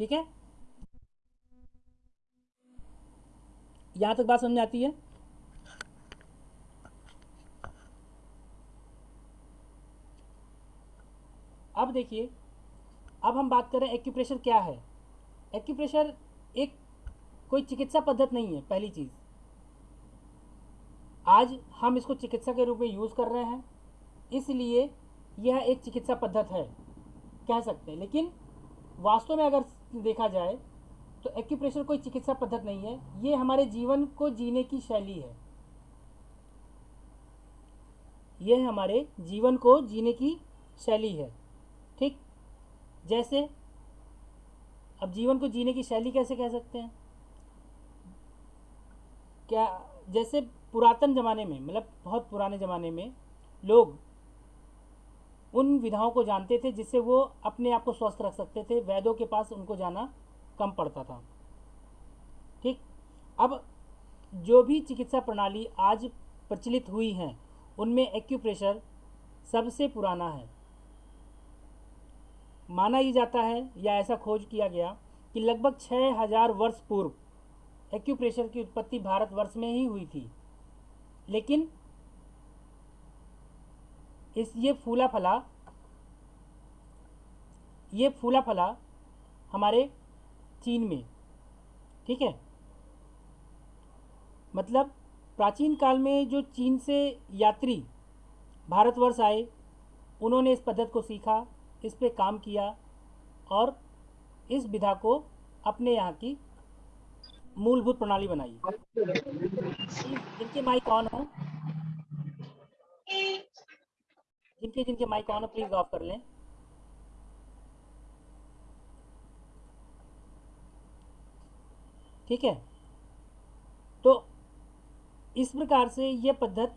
ठीक है? यहाँ तक बात समझ आती है? अब देखिए, अब हम बात करें एक्यूप्रेशर क्या है? एक्यूप्रेशर एक कोई चिकित्सा पद्धति नहीं है, पहली चीज़। आज हम इसको चिकित्सा के रूप में यूज़ कर रहे हैं, इसलिए यह एक चिकित्सा पद्धति है, कह सकते हैं। लेकिन वास्तव में अगर देखा जाए तो एक्यूप्रेशर कोई चिकित्सा पद्धति नहीं है। ये हमारे जीवन को जीने की शैली है। यह हमारे जीवन को जीने की शैली है। ठीक? जैसे, अब जीवन को जीने की शैली कैसे कह सकते हैं? क्या, जैसे पुरातन ज़माने में मतलब बहुत पुराने ज़माने में लोग उन विधाओं को जानते थे जिससे वो अपने आप को स्वस्थ रख सकते थे। वैद्यों के पास उनको जाना कम पड़ता था। ठीक? अब जो भी चिकित्सा प्रणाली आज प्रचलित हुई हैं, उनमें एक्यूप्रेशर सबसे पुराना है। माना ही जाता है या ऐसा खोज किया गया कि लगभग छः हज़ार वर्ष पूर्व एक्यूप्रेशर की उत्पत्ति भारतवर्ष में ही हुई थी। लेकिन इस ये फूला फला, ये फूला फला हमारे चीन में, ठीक है? मतलब प्राचीन काल में जो चीन से यात्री भारतवर्ष आए, उन्होंने इस पद्धति को सीखा, इस पे काम किया और इस विधा को अपने यहाँ की मूलभूत प्रणाली बनाई। इनके माइक कौन हो? जिनके जिनके माइक ऑन हो प्लीज़ ऑफ़ कर लें। ठीक है? तो इस प्रकार से यह पद्धत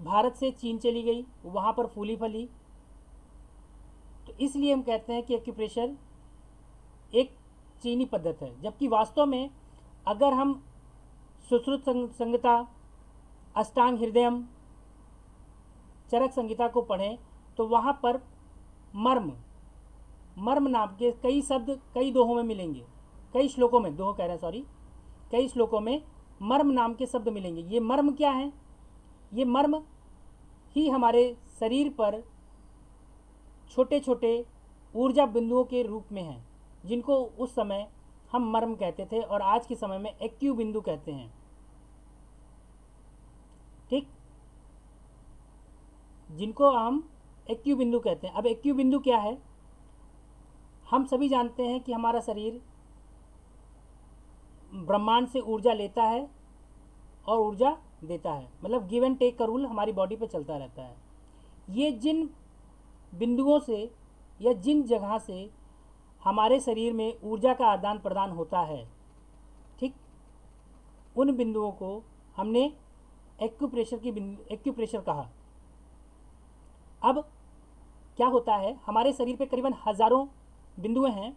भारत से चीन चली गई, वहाँ पर फूली फली। तो इसलिए हम कहते हैं कि एक्यूप्रेशर एक चीनी पद्धत है, जबकि वास्तव में अगर हम सुश्रुत संगता, अष्टांग हृदयम चरक संहिता को पढ़ें तो वहाँ पर मर्म मर्म नाम के कई शब्द कई दोहों में मिलेंगे। कई श्लोकों में, दोहो कह रहे हैं सॉरी कई श्लोकों में मर्म नाम के शब्द मिलेंगे। ये मर्म क्या है? ये मर्म ही हमारे शरीर पर छोटे छोटे ऊर्जा बिंदुओं के रूप में हैं, जिनको उस समय हम मर्म कहते थे और आज के समय में एक्यू बिंदु कहते हैं ठीक जिनको हम एक्यू बिंदु कहते हैं। अब एक्यू बिंदु क्या है? हम सभी जानते हैं कि हमारा शरीर ब्रह्मांड से ऊर्जा लेता है और ऊर्जा देता है। मतलब गिव एंड टेक का रूल हमारी बॉडी पे चलता रहता है। ये जिन बिंदुओं से या जिन जगह से हमारे शरीर में ऊर्जा का आदान प्रदान होता है, ठीक, उन बिंदुओं को हमने एक्यूप्रेशर की बिंदु एक्यूप्रेशर कहा। अब क्या होता है, हमारे शरीर पे करीबन हज़ारों बिंदुएँ हैं,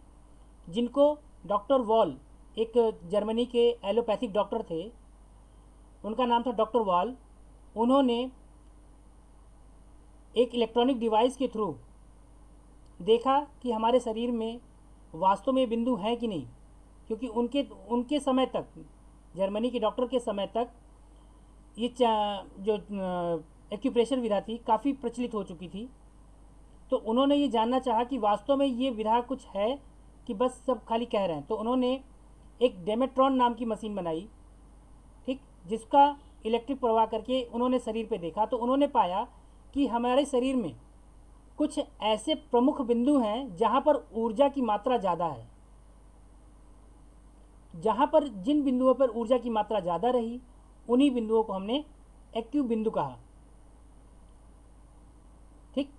जिनको डॉक्टर वॉल, एक जर्मनी के एलोपैथिक डॉक्टर थे, उनका नाम था डॉक्टर वॉल, उन्होंने एक इलेक्ट्रॉनिक डिवाइस के थ्रू देखा कि हमारे शरीर में वास्तव में बिंदु हैं कि नहीं, क्योंकि उनके उनके समय तक, जर्मनी के डॉक्टर के समय तक ये जो एक्यूप्रेशर विधा थी काफ़ी प्रचलित हो चुकी थी। तो उन्होंने ये जानना चाहा कि वास्तव में ये विधा कुछ है कि बस सब खाली कह रहे हैं। तो उन्होंने एक डेमेट्रॉन नाम की मशीन बनाई, ठीक, जिसका इलेक्ट्रिक प्रवाह करके उन्होंने शरीर पे देखा। तो उन्होंने पाया कि हमारे शरीर में कुछ ऐसे प्रमुख बिंदु हैं जहाँ पर ऊर्जा की मात्रा ज़्यादा है। जहाँ पर जिन बिंदुओं पर ऊर्जा की मात्रा ज़्यादा रही, उन्हीं बिंदुओं को हमने एक्यू बिंदु कहा ठीक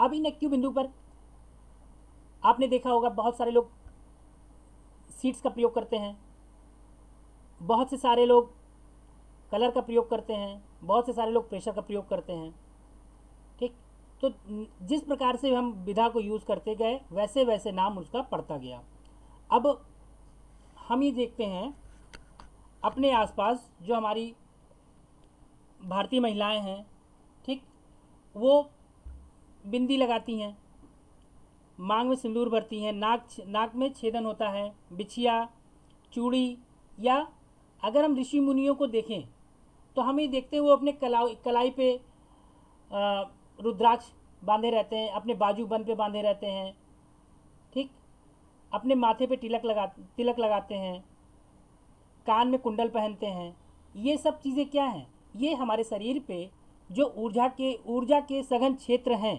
अब इन एक्यू बिंदु पर आपने देखा होगा बहुत सारे लोग सीड्स का प्रयोग करते हैं। बहुत से सारे लोग कलर का प्रयोग करते हैं। बहुत से सारे लोग प्रेशर का प्रयोग करते हैं। ठीक? तो जिस प्रकार से हम विधा को यूज़ करते गए, वैसे वैसे नाम उसका पड़ता गया। अब हम ये देखते हैं अपने आसपास जो हमारी भारतीय महिलाएँ हैं, ठीक? वो बिंदी लगाती हैं। मांग में सिंदूर भरती हैं। नाक नाक में छेदन होता है। बिछिया, चूड़ी या अगर हम ऋषि मुनियों को देखें तो हम ये देखते हैं वो अपने कला कलाई पे रुद्राक्ष बांधे रहते हैं, अपने बाजू बंद पे बांधे रहते हैं। ठीक? अपने माथे पे तिलक लगा, तिलक लगाते हैं। कान में कुंडल पहनते हैं। ये सब चीज़ें क्या हैं? ये हमारे शरीर पे जो ऊर्जा के ऊर्जा के सघन क्षेत्र हैं,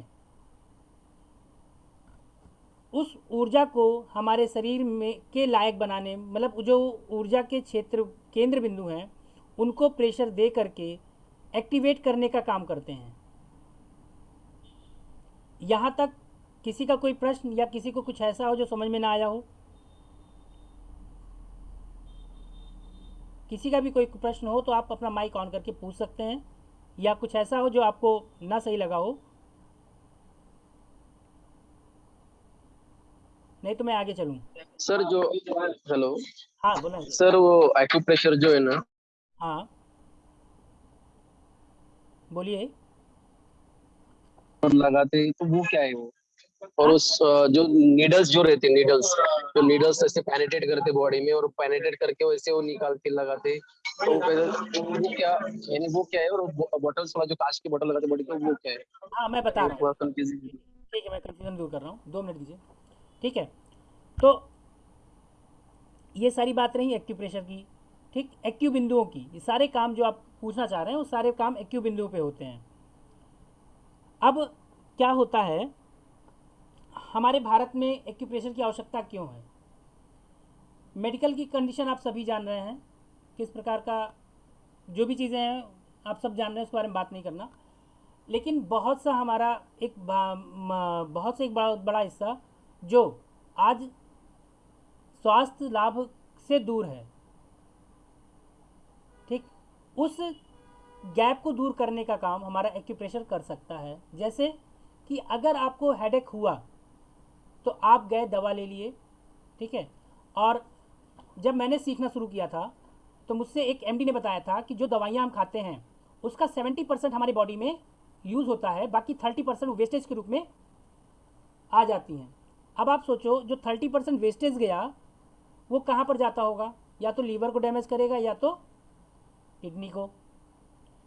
उस ऊर्जा को हमारे शरीर में, के लायक बनाने मतलब जो ऊर्जा के क्षेत्र, केंद्र बिंदु हैं, उनको प्रेशर दे करके एक्टिवेट करने का काम करते हैं। यहाँ तक किसी का कोई प्रश्न या किसी को कुछ ऐसा हो जो समझ में ना आया हो, किसी का भी कोई प्रश्न हो तो आप अपना माइक ऑन करके पूछ सकते हैं। या कुछ ऐसा हो जो आपको ना सही लगा हो? नहीं तो मैं आगे चलूँ। सर जो हेलो हाँ बोला सर वो एक्यूप्रेशर जो है ना हाँ। बोलिए। और लगाते हैं तो वो क्या है वो? और उस जो नीडल्स जो रहते हैं नीडल्स जो नीडल्स ऐसे पेनिट्रेट करते बॉडी में और पेनिट्रेट करके वैसे वो निकाल के लगाते। तो वो क्या यानी वो क्या है? और बॉटल्स वाला जो कांच की बोतल लगाते बॉडी वो क्या है? हाँ मैं बता रहा हूँ। ठीक है मैं कन्फ्यूज़न दूर कर रहा हूँ। दो मिनट दीजिए। ठीक है? तो ये सारी बात रही एक्यू प्रेशर की। ठीक? एक्यू बिंदुओं की। ये सारे काम जो आप पूछना चाह रहे हैं वो सारे काम एक्यू बिंदुओं पे होते हैं। अब क्या होता है हमारे भारत में एक्यूप्रेशर की आवश्यकता क्यों है? मेडिकल की कंडीशन आप सभी जान रहे हैं। किस प्रकार का जो भी चीज़ें हैं, आप सब जान रहे हैं उस बारे में बात नहीं करना। लेकिन बहुत सा हमारा एक बहुत से एक बड़ा बड़ा हिस्सा जो आज स्वास्थ्य लाभ से दूर है, ठीक? उस गैप को दूर करने का काम हमारा एक्यूप्रेशर कर सकता है। जैसे कि अगर आपको हेडेक हुआ तो आप गए दवा ले लिए, ठीक है? और जब मैंने सीखना शुरू किया था तो मुझसे एक एमडी ने बताया था कि जो दवाइयाँ हम खाते हैं, उसका 70 परसेंट हमारी बॉडी में यूज़ होता है, बाकी 30 परसेंट वेस्टेज के रूप में आ जाती हैं। अब आप सोचो, जो 30 परसेंट वेस्टेज गया, वो कहाँ पर जाता होगा? या तो लीवर को डैमेज करेगा, या तो किडनी को।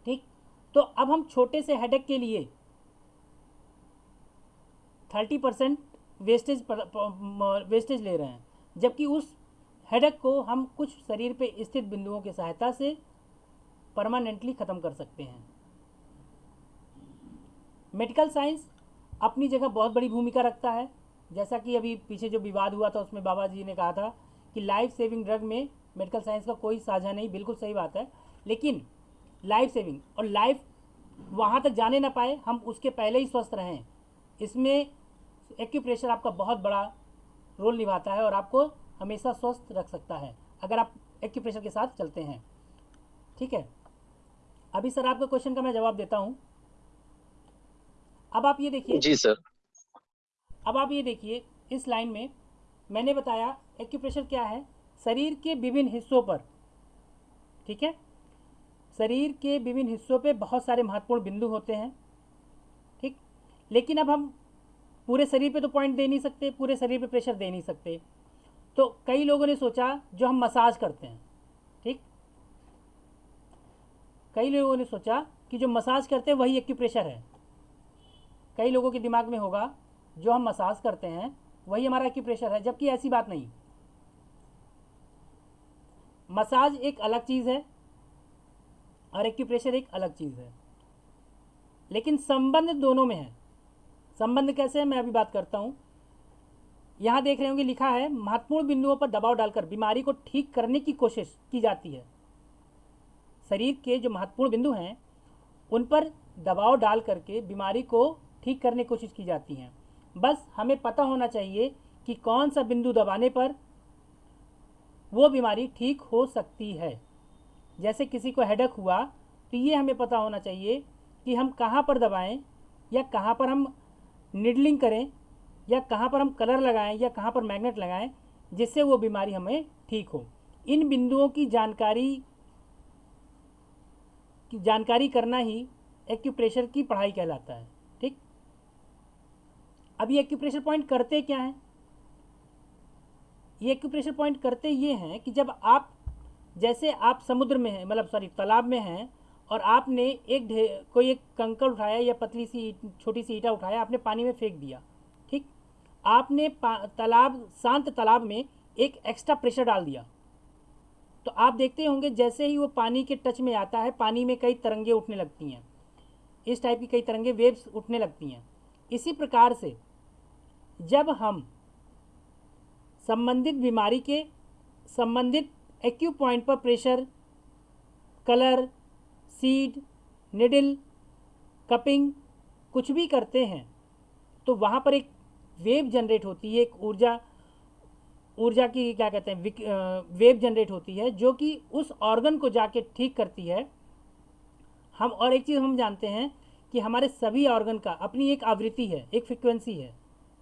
ठीक? तो अब हम छोटे से हेडेक के लिए थर्टी परसेंट वेस्टेज वेस्टेज ले रहे हैं, जबकि उस हेडेक को हम कुछ शरीर पे स्थित बिंदुओं की सहायता से परमानेंटली ख़त्म कर सकते हैं। मेडिकल साइंस अपनी जगह बहुत बड़ी भूमिका रखता है। जैसा कि अभी पीछे जो विवाद हुआ था, उसमें बाबा जी ने कहा था कि लाइफ सेविंग ड्रग में मेडिकल साइंस का कोई साझा नहीं, बिल्कुल सही बात है। लेकिन लाइफ सेविंग और लाइफ वहाँ तक जाने ना पाए, हम उसके पहले ही स्वस्थ रहें। इसमें एक्यूप्रेशर आपका बहुत बड़ा रोल निभाता है और आपको हमेशा स्वस्थ रख सकता है। अगर आप एक्यूप्रेशर के साथ चलते हैं। ठीक है? अभी सर आपके क्वेश्चन का मैं जवाब देता हूँ। अब आप ये देखिए। जी सर। अब आप ये देखिए इस लाइन में मैंने बताया एक्यूप्रेशर क्या है? शरीर के विभिन्न हिस्सों पर। ठीक है? शरीर के विभिन्न हिस्सों पे बहुत सारे महत्वपूर्ण बिंदु होते हैं। ठीक? लेकिन अब हम पूरे शरीर पे तो पॉइंट दे नहीं सकते पूरे शरीर पे प्रेशर दे नहीं सकते। तो कई लोगों ने सोचा, जो हम मसाज करते हैं, ठीक? कई लोगों ने सोचा कि जो मसाज करते हैं, वही एक्यूप्रेशर है। कई लोगों के दिमाग में होगा, जो हम मसाज करते हैं, वही हमारा एक्यूप्रेशर है, जबकि ऐसी बात नहीं। मसाज एक अलग चीज़ है, और एक्यूप्रेशर एक अलग चीज़ है। लेकिन संबंध दोनों में है। संबंध कैसे है, मैं अभी बात करता हूँ। यहाँ देख रहे होंगे लिखा है, महत्वपूर्ण बिंदुओं पर दबाव डालकर बीमारी को ठीक करने की कोशिश की जाती है। शरीर के जो महत्वपूर्ण बिंदु हैं, उन पर दबाव डाल करके बीमारी को ठीक करने की कोशिश की जाती हैं। बस हमें पता होना चाहिए कि कौन सा बिंदु दबाने पर वो बीमारी ठीक हो सकती है। जैसे किसी को हेडक हुआ तो ये हमें पता होना चाहिए कि हम कहाँ पर दबाएँ या कहाँ पर हम निडलिंग करें। या कहाँ पर हम कलर लगाएँ या कहाँ पर मैग्नेट लगाएँ, जिससे वो बीमारी हमें ठीक हो। इन बिंदुओं की जानकारी की जानकारी करना ही एक्यूप्रेशर की पढ़ाई कहलाता है, ठीक? अब ये एक्यूप्रेशर पॉइंट करते क्या हैं? ये एक्यूप्रेशर पॉइंट करते ये हैं कि जब आप, जैसे आप समुद्र में हैं मतलब सॉरी तालाब में हैं, और आपने एक कोई एक कंकड़ उठाया या पतली सी छोटी सी ईटा उठाया, आपने पानी में फेंक दिया आपने तालाब, शांत तालाब में एक एक्स्ट्रा प्रेशर डाल दिया। तो आप देखते होंगे जैसे ही वो पानी के टच में आता है, पानी में कई तरंगे उठने लगती हैं। इस टाइप की कई तरंगे वेव्स उठने लगती हैं। इसी प्रकार से जब हम संबंधित बीमारी के संबंधित एक्यू पॉइंट पर pressure colour seed needle cupping कुछ भी करते हैं तो वहाँ पर एक वेव जनरेट होती है, एक ऊर्जा ऊर्जा की क्या कहते हैं वेव जनरेट होती है, जो कि उस ऑर्गन को जाके ठीक करती है। हम, और एक चीज़ हम जानते हैं कि हमारे सभी ऑर्गन का अपनी एक आवृत्ति है, एक फ्रिक्वेंसी है,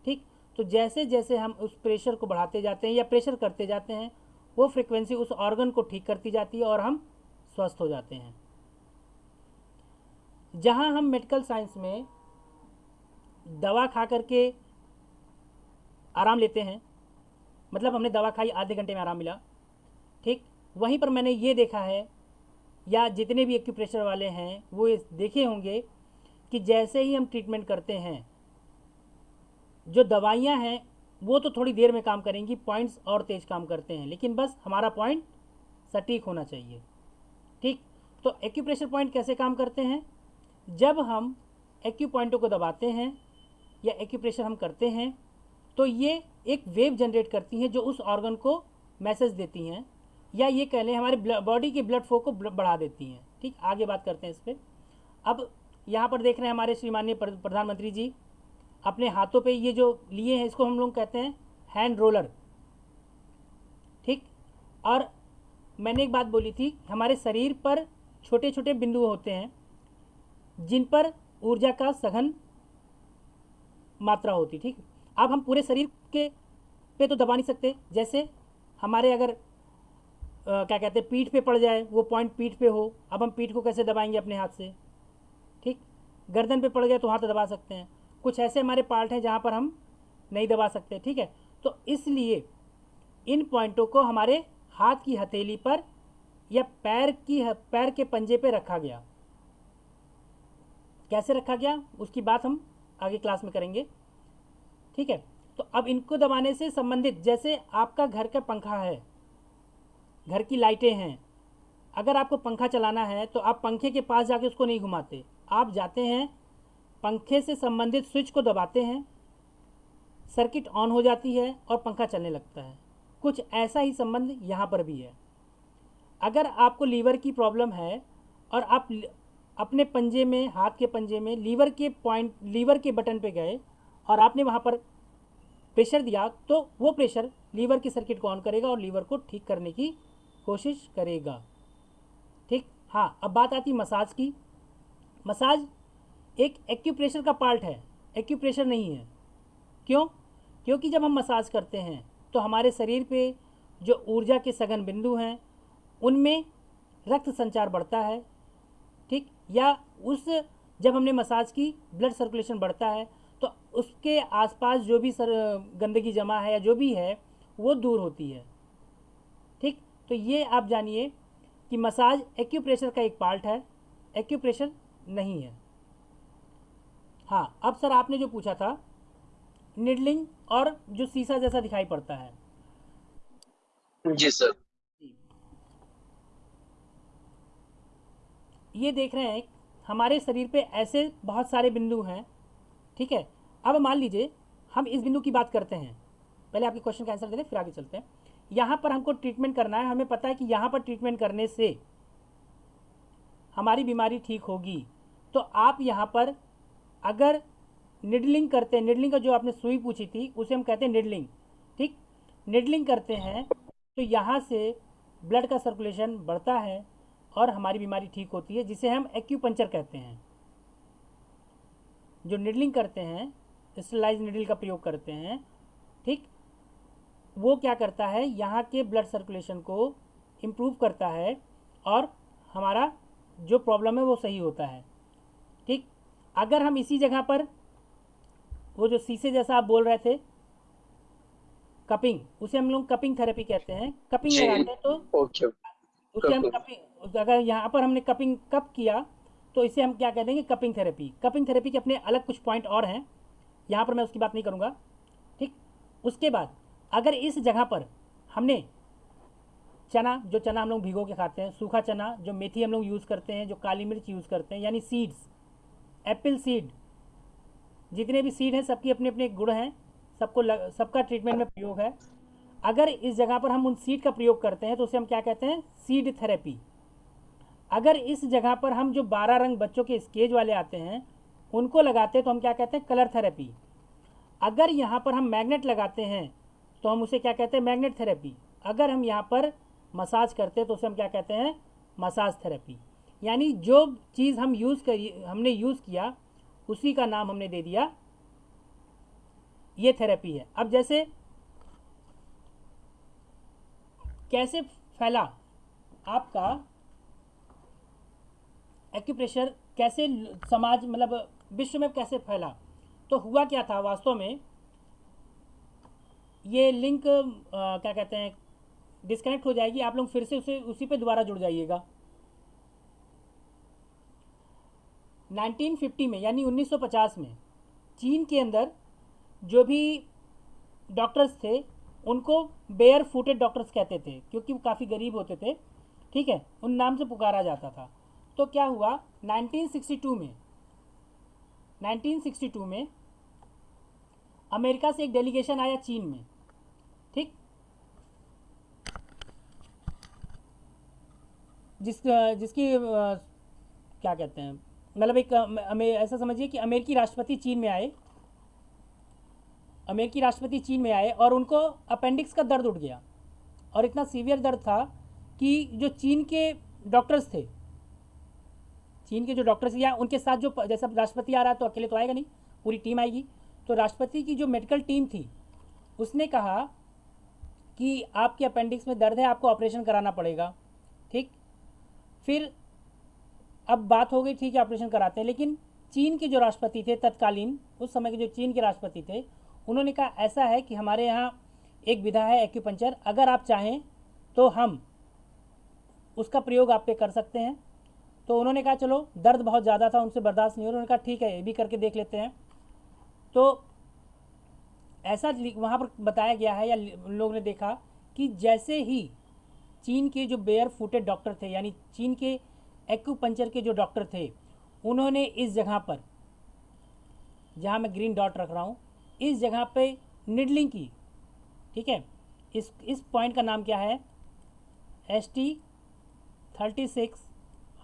ठीक? तो जैसे जैसे हम उस प्रेशर को बढ़ाते जाते हैं या प्रेशर करते जाते हैं, वो फ्रिक्वेंसी उस ऑर्गन को ठीक करती जाती है और हम स्वस्थ हो जाते हैं। जहाँ हम मेडिकल साइंस में दवा खा करके आराम लेते हैं। मतलब हमने दवा खाई, आधे घंटे में आराम मिला। ठीक? वहीं पर मैंने ये देखा है, या जितने भी एक्यूप्रेशर वाले हैं, वो देखे होंगे कि जैसे ही हम ट्रीटमेंट करते हैं, जो दवाइयाँ हैं, वो तो थोड़ी देर में काम करेंगी पॉइंट्स और तेज़ काम करते हैं, लेकिन बस हमारा पॉइंट सटीक होना चाहिए। ठीक? तो एक्यूप्रेशर पॉइंट कैसे काम करते हैं? जब हम एक्यू पॉइंटों को दबाते हैं, या एक्यूप्रेशर हम करते हैं तो ये एक वेव जनरेट करती हैं जो उस ऑर्गन को मैसेज देती हैं, या ये कह लें हमारे बॉडी के ब्लड फ्लो को बढ़ा देती हैं। ठीक, आगे बात करते हैं इस पर अब यहाँ पर देख रहे हैं हमारे श्रीमान्य प्रधानमंत्री जी, अपने हाथों पे ये जो लिए हैं, इसको हम लोग कहते हैं हैंड रोलर। ठीक, और मैंने एक बात बोली थी, हमारे शरीर पर छोटे छोटे बिंदु होते हैं, जिन पर ऊर्जा का सघन मात्रा होती, ठीक। अब हम पूरे शरीर के पे तो दबा नहीं सकते। जैसे हमारे अगर आ, क्या कहते हैं पीठ पे पड़ जाए वो पॉइंट पीठ पे हो अब हम पीठ को कैसे दबाएँगे अपने हाथ से? ठीक? गर्दन पे पड़ गए तो हाथ दबा सकते हैं। कुछ ऐसे हमारे पार्ट हैं जहाँ पर हम नहीं दबा सकते ठीक है? तो इसलिए इन पॉइंटों को हमारे हाथ की हथेली पर या पैर की पैर के पंजे पे रखा गया। कैसे रखा गया? उसकी बात हम आगे क्लास में करेंगे। ठीक है? तो अब इनको दबाने से संबंधित, जैसे आपका घर का पंखा है, घर की लाइटें हैं, अगर आपको पंखा चलाना है तो आप पंखे के पास जाके उसको नहीं घुमाते। आप जाते हैं, पंखे से संबंधित स्विच को दबाते हैं, सर्किट ऑन हो जाती है और पंखा चलने लगता है। कुछ ऐसा ही संबंध यहाँ पर भी है। अगर आपको लीवर की प्रॉब्लम है और आप अपने पंजे में, हाथ के पंजे में लीवर के पॉइंट, लीवर के बटन पे गए और आपने वहाँ पर प्रेशर दिया तो वो प्रेशर लीवर की सर्किट को ऑन करेगा और लीवर को ठीक करने की कोशिश करेगा। ठीक? हाँ अब बात आती मसाज की। मसाज एक एक्यूप्रेशर का पार्ट है। एक्यूप्रेशर नहीं है। क्यों? क्योंकि जब हम मसाज करते हैं तो हमारे शरीर पे जो ऊर्जा के सघन बिंदु हैं, उनमें रक्त संचार बढ़ता है। ठीक? या उस, जब हमने मसाज की ब्लड सर्कुलेशन बढ़ता है तो उसके आसपास जो भी सर गंदगी जमा है या जो भी है वो दूर होती है। ठीक? तो ये आप जानिए कि मसाज एक्यूप्रेशर का एक पार्ट है एक्यूप्रेशर नहीं है। हाँ अब सर आपने जो पूछा था निडलिंग और जो सीसा जैसा दिखाई पड़ता है। जी सर। ये देख रहे हैं हमारे शरीर पे ऐसे बहुत सारे बिंदु हैं ठीक है? अब मान लीजिए, हम इस बिंदु की बात करते हैं। पहले आपके क्वेश्चन का आंसर दे दें फिर आगे चलते हैं। यहाँ पर हमको ट्रीटमेंट करना है। हमें पता है कि यहाँ पर ट्रीटमेंट करने से हमारी बीमारी ठीक होगी। तो आप यहाँ पर अगर निडलिंग करते हैं, निडलिंग का जो आपने सुई पूछी थी, उसे हम कहते हैं निडलिंग। ठीक? निडलिंग करते हैं तो यहाँ से ब्लड का सर्कुलेशन बढ़ता है और हमारी बीमारी ठीक होती है, जिसे हम एक्यूपंचर कहते हैं। जो निडलिंग करते हैं स्टलाइज निडल का प्रयोग करते हैं ठीक? वो क्या करता है? यहाँ के ब्लड सर्कुलेशन को इम्प्रूव करता है और हमारा जो प्रॉब्लम है वो सही होता है ठीक? अगर हम इसी जगह पर वो जो शीशे जैसा आप बोल रहे थे कपिंग उसे हम लोग कपिंग थेरेपी कहते हैं। कपिंग लगाते हैं तो ओके उससे हम कपिंग। कपिंग अगर यहाँ पर हमने कपिंग कप किया तो इसे हम क्या कह देंगे कपिंग थेरेपी। कपिंग थेरेपी के अपने अलग कुछ पॉइंट और हैं। यहाँ पर मैं उसकी बात नहीं करूँगा। ठीक? उसके बाद, अगर इस जगह पर हमने चना, जो चना हम लोग भिगो के खाते हैं, सूखा चना, जो मेथी हम लोग यूज़ करते हैं, जो काली मिर्च यूज़ करते हैं, यानी सीड्स एप्पल सीड जितने भी सीड हैं, सबकी अपने अपने गुण हैं, सबको सबका ट्रीटमेंट में प्रयोग है। अगर इस जगह पर हम उन सीड का प्रयोग करते हैं तो उसे हम क्या कहते हैं? सीड थेरेपी अगर इस जगह पर हम जो बारह रंग बच्चों के स्केज वाले आते हैं, उनको लगाते हैं तो हम क्या कहते हैं? कलर थेरेपी अगर यहाँ पर हम मैग्नेट लगाते हैं तो हम उसे क्या कहते हैं? मैग्नेट थेरेपी अगर हम यहाँ पर मसाज करते हैं तो उसे हम क्या कहते हैं? मसाज थेरेपी यानी जो चीज़ हम यूज़ करी, हमने यूज़ किया, उसी का नाम हमने दे दिया, ये थेरेपी है. अब जैसे कैसे फैला आपका एक्यूप्रेशर कैसे समाज मतलब विश्व में कैसे फैला? तो हुआ क्या था वास्तव में? ये लिंक अ, क्या कहते हैं डिस्कनेक्ट हो जाएगी आप लोग फिर से उसे उसी पे दोबारा जुड़ जाइएगा। 1950 में यानी 1950 में चीन के अंदर जो भी डॉक्टर्स थे उनको बेयर फूटेड डॉक्टर्स कहते थे क्योंकि वो काफ़ी गरीब होते थे ठीक है? उन नाम से पुकारा जाता था। तो क्या हुआ? 1962 में 1962 में अमेरिका से एक डेलीगेशन आया चीन में, ठीक? जिस, जिसकी क्या कहते हैं मतलब एक ऐसा समझिए कि अमेरिकी राष्ट्रपति चीन में आए, अमेरिकी राष्ट्रपति चीन में आए और उनको अपेंडिक्स का दर्द उठ गया। और इतना सीवियर दर्द था कि जो चीन के डॉक्टर्स थे चीन के जो डॉक्टर्स या उनके साथ जो जैसा राष्ट्रपति आ रहा है तो अकेले तो आएगा नहीं, पूरी टीम आएगी। तो राष्ट्रपति की जो मेडिकल टीम थी, उसने कहा कि आपके अपेंडिक्स में दर्द है, आपको ऑपरेशन कराना पड़ेगा। ठीक? फिर अब बात हो गई, ठीक है ऑपरेशन कराते हैं। लेकिन चीन के जो राष्ट्रपति थे तत्कालीन, उस समय के जो चीन के राष्ट्रपति थे, उन्होंने कहा, ऐसा है कि हमारे यहाँ एक विधा है एक्यूपंचर अगर आप चाहें तो हम उसका प्रयोग आप पे कर सकते हैं। तो उन्होंने कहा, चलो, दर्द बहुत ज़्यादा था, उनसे बर्दाश्त नहीं हो उन्होंने कहा, ठीक है, ये भी करके देख लेते हैं। तो ऐसा वहाँ पर बताया गया है या उन लोगों ने देखा कि जैसे ही चीन के जो बेयर फुटेड डॉक्टर थे, यानी चीन के एक्यूपंचर के जो डॉक्टर थे, उन्होंने इस जगह पर, जहाँ मैं ग्रीन डॉट रख रहा हूँ, इस जगह पे निडलिंग की। ठीक है? इस इस पॉइंट का नाम क्या है? S T thirty six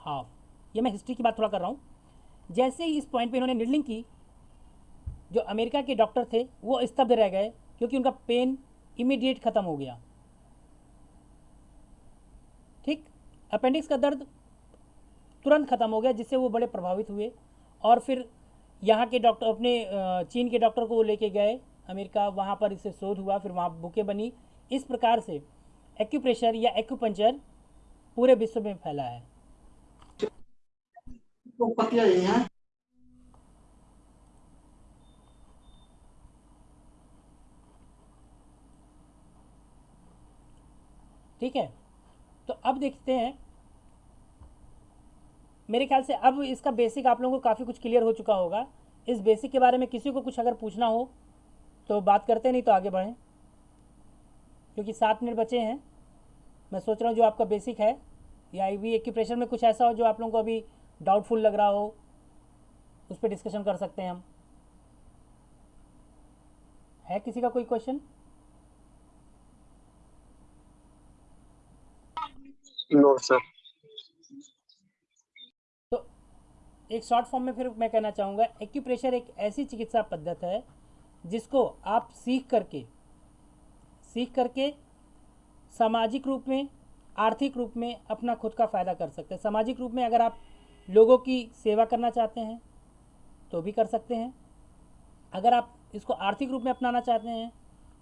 half ये मैं हिस्ट्री की बात थोड़ा कर रहा हूँ। जैसे ही इस पॉइंट पे इन्होंने निडलिंग की, जो अमेरिका के डॉक्टर थे, वो स्तब्ध रह गए, क्योंकि उनका पेन इमीडिएट ख़त्म हो गया। ठीक? अपेंडिक्स का दर्द तुरंत ख़त्म हो गया, जिससे वो बड़े प्रभावित हुए। और फिर यहाँ के डॉक्टर अपने चीन के डॉक्टर को वो लेके गए, अमेरिका। वहाँ पर इससे शोध हुआ, फिर वहाँ बुकें बनी। इस प्रकार से एक्यूप्रेशर या एक्यूपंचर पूरे विश्व में फैला है। ठीक है? तो अब देखते हैं। मेरे ख्याल से अब इसका बेसिक आप लोगों को काफ़ी कुछ क्लियर हो चुका होगा। इस बेसिक के बारे में किसी को कुछ अगर पूछना हो तो बात करते नहीं तो आगे बढ़ें। क्योंकि सात मिनट बचे हैं। मैं सोच रहा हूँ जो आपका बेसिक है, या आई वी एक्यूप्रेशर में कुछ ऐसा हो जो आप लोगों को अभी डाउटफुल लग रहा हो उस पर डिस्कशन कर सकते हैं हम। है किसी का कोई क्वेश्चन नो सर तो एक शॉर्ट फॉर्म में फिर मैं कहना चाहूँगा एक्यूप्रेशर एक ऐसी चिकित्सा पद्धति है जिसको आप सीख करके सीख करके सामाजिक रूप में आर्थिक रूप में अपना खुद का फ़ायदा कर सकते हैं। सामाजिक रूप में अगर आप लोगों की सेवा करना चाहते हैं तो भी कर सकते हैं। अगर आप इसको आर्थिक रूप में अपनाना चाहते हैं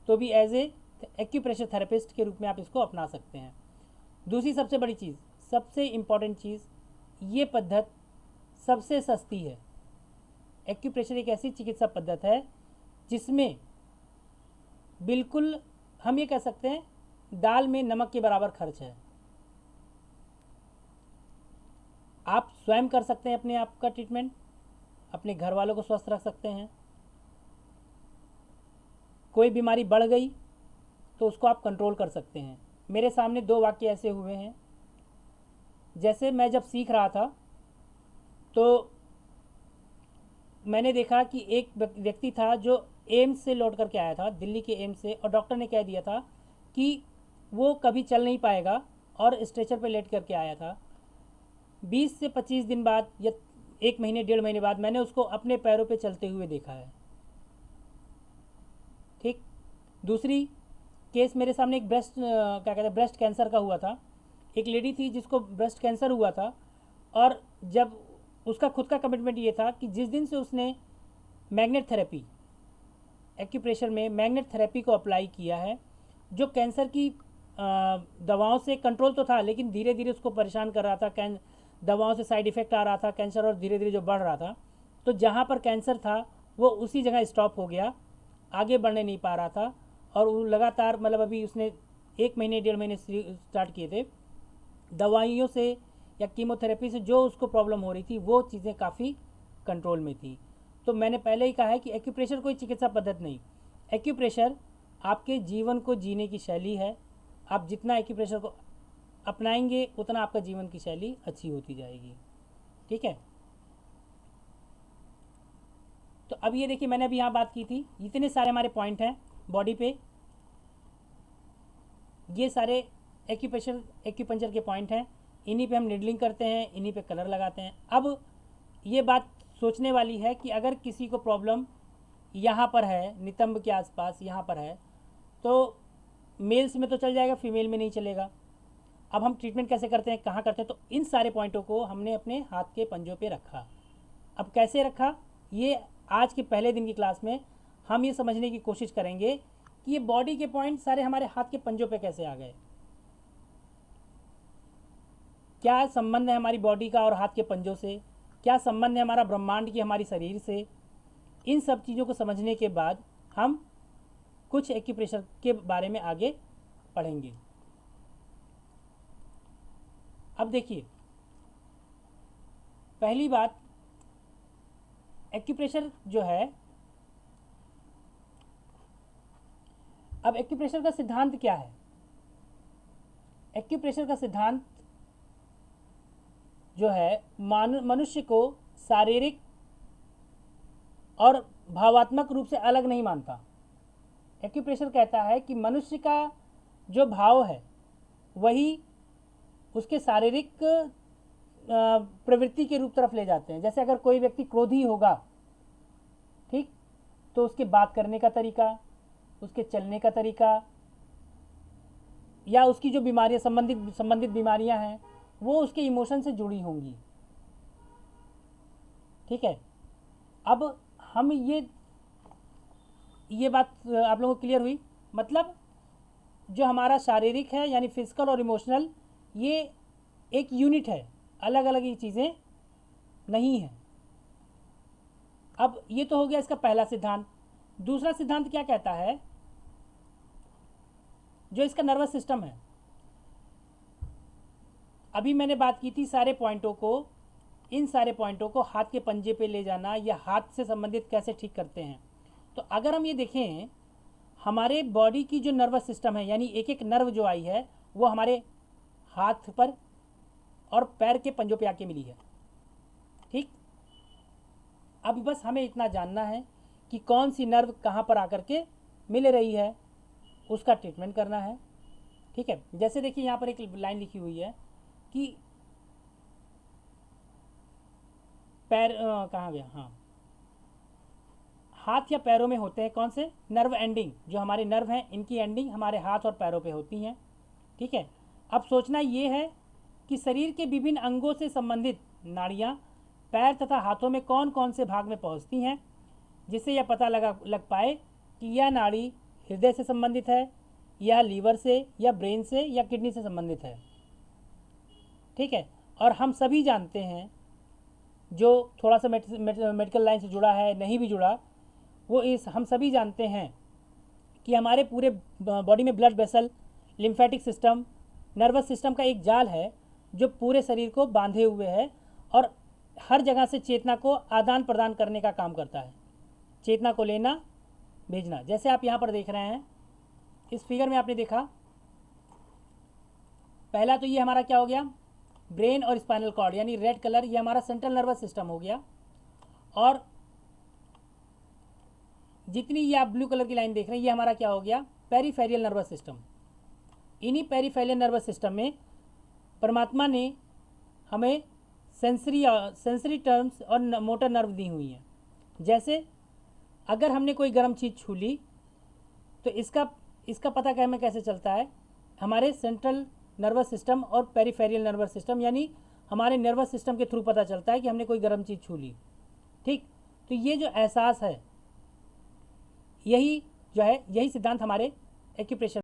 तो भी एज ए एक्यूप्रेशर थेरेपिस्ट के रूप में आप इसको अपना सकते हैं। दूसरी सबसे बड़ी चीज़, सबसे इंपॉर्टेंट चीज़, ये पद्धत सबसे सस्ती है। एक्यूप्रेशर एक ऐसी चिकित्सा पद्धत है, जिसमें बिल्कुल हम ये कह सकते हैं, दाल में नमक के बराबर खर्च है। आप स्वयं कर सकते हैं अपने आप का ट्रीटमेंट अपने घर वालों को स्वस्थ रख सकते हैं। कोई बीमारी बढ़ गई तो उसको आप कंट्रोल कर सकते हैं। मेरे सामने दो वाक्य ऐसे हुए हैं। जैसे मैं जब सीख रहा था तो मैंने देखा कि एक व्यक्ति था जो एम्स से लौट करके आया था, दिल्ली के एम्स से, और डॉक्टर ने कह दिया था कि वो कभी चल नहीं पाएगा और स्ट्रेचर पर लेट करके आया था। 20 से 25 दिन बाद या एक महीने, डेढ़ महीने बाद मैंने उसको अपने पैरों पे चलते हुए देखा है। ठीक? दूसरी केस मेरे सामने एक ब्रेस्ट क्या कहते हैं, ब्रेस्ट कैंसर का हुआ था। एक लेडी थी जिसको ब्रेस्ट कैंसर हुआ था और जब उसका खुद का कमिटमेंट ये था कि जिस दिन से उसने मैग्नेट थेरेपी एक्यूप्रेशर में मैग्नेट थेरेपी को अप्लाई किया है, जो कैंसर की दवाओं से कंट्रोल तो था, लेकिन धीरे धीरे उसको परेशान कर रहा था, कैं दवाओं से साइड इफ़ेक्ट आ रहा था, कैंसर और धीरे धीरे जो बढ़ रहा था तो जहाँ पर कैंसर था, वो उसी जगह स्टॉप हो गया, आगे बढ़ने नहीं पा रहा था, और वो लगातार मतलब अभी उसने एक महीने, डेढ़ महीने स्टार्ट किए थे। दवाइयों से या कीमोथेरेपी से जो उसको प्रॉब्लम हो रही थी, वो चीज़ें काफ़ी कंट्रोल में थी। तो मैंने पहले ही कहा है कि एक्यूप्रेशर कोई चिकित्सा पद्धति नहीं। एक्यूप्रेशर आपके जीवन को जीने की शैली है। आप जितना एक्यूप्रेशर को अपनाएँगे, उतना आपका जीवन की शैली अच्छी होती जाएगी। ठीक है? तो अब ये देखिए, मैंने अभी यहाँ बात की थी। इतने सारे हमारे पॉइंट हैं बॉडी पे। ये सारे एक्यूपेशर एक्यूपंचर के पॉइंट हैं। इन्हीं पे हम निडलिंग करते हैं, इन्हीं पे कलर लगाते हैं। अब ये बात सोचने वाली है कि अगर किसी को प्रॉब्लम यहाँ पर है, नितंब के आसपास यहाँ पर है तो मेल्स में तो चल जाएगा फीमेल में नहीं चलेगा। अब हम ट्रीटमेंट कैसे करते हैं, कहाँ करते हैं? तो इन सारे पॉइंटों को हमने अपने हाथ के पंजों पे रखा। अब कैसे रखा? ये आज के पहले दिन की क्लास में हम ये समझने की कोशिश करेंगे कि ये बॉडी के पॉइंट सारे हमारे हाथ के पंजों पे कैसे आ गए। क्या संबंध है हमारी बॉडी का और हाथ के पंजों से? क्या संबंध है हमारा ब्रह्मांड की हमारी शरीर से? इन सब चीज़ों को समझने के बाद हम कुछ एक्यूप्रेशर के बारे में आगे पढ़ेंगे। अब देखिए, पहली बात एक्यूप्रेशर जो है, अब एक्यूप्रेशर का सिद्धांत क्या है? एक्यूप्रेशर का सिद्धांत जो है मनुष्य को शारीरिक और भावात्मक रूप से अलग नहीं मानता। एक्यूप्रेशर कहता है कि मनुष्य का जो भाव है, वही उसके शारीरिक प्रवृत्ति के रूप तरफ़ ले जाते हैं। जैसे अगर कोई व्यक्ति क्रोधी होगा, ठीक? तो उसके बात करने का तरीका, उसके चलने का तरीका, या उसकी जो बीमारियाँ, संबंधित संबंधित बीमारियाँ हैं, वो उसके इमोशन से जुड़ी होंगी। ठीक है? अब हम ये ये बात, आप लोगों को क्लियर हुई? मतलब जो हमारा शारीरिक है, यानी फ़िज़िकल और इमोशनल ये एक यूनिट है। अलग अलग ये चीज़ें नहीं हैं। अब ये तो हो गया इसका पहला सिद्धांत। दूसरा सिद्धांत क्या कहता है? जो इसका नर्वस सिस्टम है। अभी मैंने बात की थी सारे पॉइंटों को। इन सारे पॉइंटों को हाथ के पंजे पे ले जाना या हाथ से संबंधित कैसे ठीक करते हैं। तो अगर हम ये देखें, हमारे बॉडी की जो नर्वस सिस्टम है, यानी एक एक नर्व जो आई है, वो हमारे हाथ पर और पैर के पंजों पे आके मिली है। ठीक? अब बस हमें इतना जानना है कि कौन सी नर्व कहाँ पर आकर के मिल रही है, उसका ट्रीटमेंट करना है। ठीक है? जैसे देखिए, यहाँ पर एक लाइन लिखी हुई है कि पैर कहाँ गया? हाँ। हाथ या पैरों में होते हैं कौन से? नर्व एंडिंग जो हमारे नर्व हैं, इनकी एंडिंग हमारे हाथ और पैरों पे होती हैं। ठीक है? अब सोचना ये है कि शरीर के विभिन्न अंगों से संबंधित नाड़ियाँ, पैर तथा हाथों में कौन कौन से भाग में पहुँचती हैं, जिससे यह पता लगा, लग पाए कि यह नाड़ी हृदय से संबंधित है, या लीवर से, या ब्रेन से, या किडनी से संबंधित है। ठीक है? और हम सभी जानते हैं, जो थोड़ा सा मेडिकल लाइन से जुड़ा है, नहीं भी जुड़ा, वो इस, हम सभी जानते हैं कि हमारे पूरे बॉडी में blood vessel, lymphatic system nervous system का एक जाल है, जो पूरे शरीर को बांधे हुए है और हर जगह से चेतना को आदान प्रदान करने का काम करता है। चेतना को लेना, भेजना। जैसे आप यहाँ पर देख रहे हैं, इस फिगर में आपने देखा, पहला तो ये हमारा क्या हो गया? ब्रेन और स्पाइनल कॉर्ड, यानी रेड कलर, ये हमारा सेंट्रल नर्वस सिस्टम हो गया। और जितनी ये आप ब्लू कलर की लाइन देख रहे हैं, ये हमारा क्या हो गया? Peripheral nervous system. इन्हीं पेरीफेरियल नर्वस सिस्टम में परमात्मा ने हमें सेंसरी सेंसरी टर्म्स और मोटर नर्व दी हुई हैं। जैसे अगर हमने कोई गर्म चीज़ छू ली तो इसका इसका पता क्या, हमें कैसे चलता है? हमारे सेंट्रल नर्वस सिस्टम और पेरीफेरियल नर्वस सिस्टम यानी हमारे नर्वस सिस्टम के थ्रू पता चलता है कि हमने कोई गर्म चीज़ छू ली। ठीक? तो ये जो एहसास है, यही जो है, यही सिद्धांत हमारे एक्यूप्रेशर